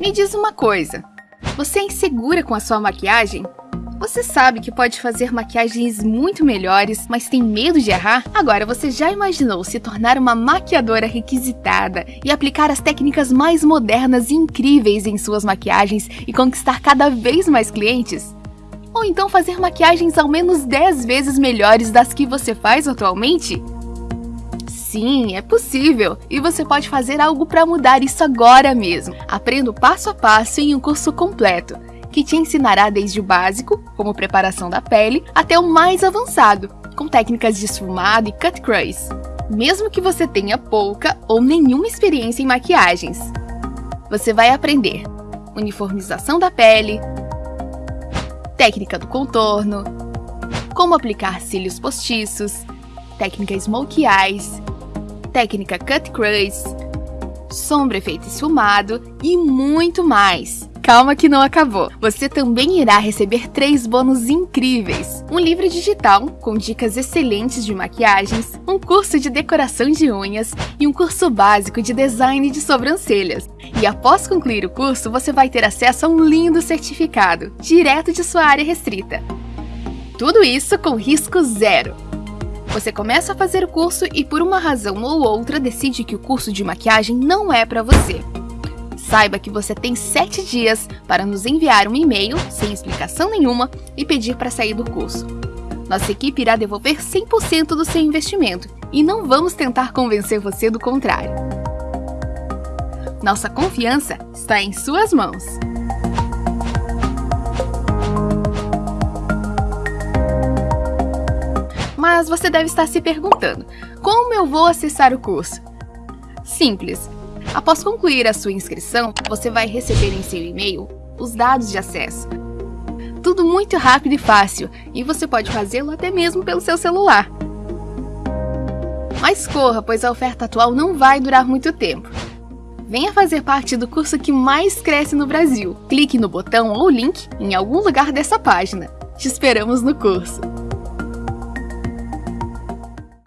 Me diz uma coisa, você é insegura com a sua maquiagem? Você sabe que pode fazer maquiagens muito melhores, mas tem medo de errar? Agora você já imaginou se tornar uma maquiadora requisitada e aplicar as técnicas mais modernas e incríveis em suas maquiagens e conquistar cada vez mais clientes? Ou então fazer maquiagens ao menos 10 vezes melhores das que você faz atualmente? Sim, é possível, e você pode fazer algo para mudar isso agora mesmo. Aprenda passo a passo em um curso completo que te ensinará desde o básico, como preparação da pele, até o mais avançado, com técnicas de esfumado e cut crease, mesmo que você tenha pouca ou nenhuma experiência em maquiagens. Você vai aprender uniformização da pele, técnica do contorno, como aplicar cílios postiços, técnica smoke eyes, técnica cut crease, sombra efeito esfumado e muito mais. Calma que não acabou. Você também irá receber três bônus incríveis. Um livro digital com dicas excelentes de maquiagens, um curso de decoração de unhas e um curso básico de design de sobrancelhas. E após concluir o curso, você vai ter acesso a um lindo certificado, direto de sua área restrita. Tudo isso com risco zero. Você começa a fazer o curso e por uma razão ou outra decide que o curso de maquiagem não é para você. Saiba que você tem 7 dias para nos enviar um e-mail, sem explicação nenhuma, e pedir para sair do curso. Nossa equipe irá devolver 100% do seu investimento e não vamos tentar convencer você do contrário. Nossa confiança está em suas mãos. Mas você deve estar se perguntando, como eu vou acessar o curso? Simples, Após concluir a sua inscrição, você vai receber em seu e-mail os dados de acesso. Tudo muito rápido e fácil, e você pode fazê-lo até mesmo pelo seu celular. Mas corra, pois a oferta atual não vai durar muito tempo. Venha fazer parte do curso que mais cresce no Brasil. Clique no botão ou link em algum lugar dessa página. Te esperamos no curso!